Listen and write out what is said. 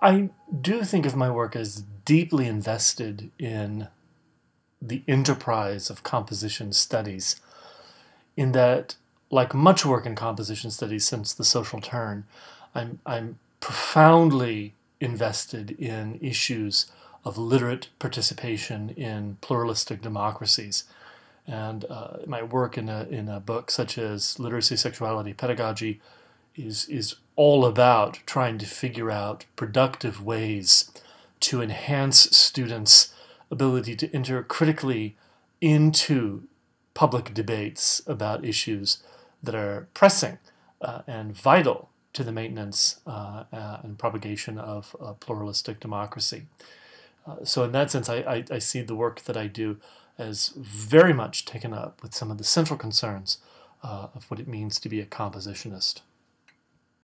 I do think of my work as deeply invested in the enterprise of composition studies, in that, like much work in composition studies since the social turn, I'm, I'm profoundly invested in issues of literate participation in pluralistic democracies. And uh, my work in a, in a book such as Literacy, Sexuality, Pedagogy is, is all about trying to figure out productive ways to enhance students' ability to enter critically into public debates about issues that are pressing uh, and vital to the maintenance uh, uh, and propagation of pluralistic democracy. Uh, so in that sense, I, I, I, see the work that I do as very much taken up with some of the central concerns uh, of what it means to be a compositionist.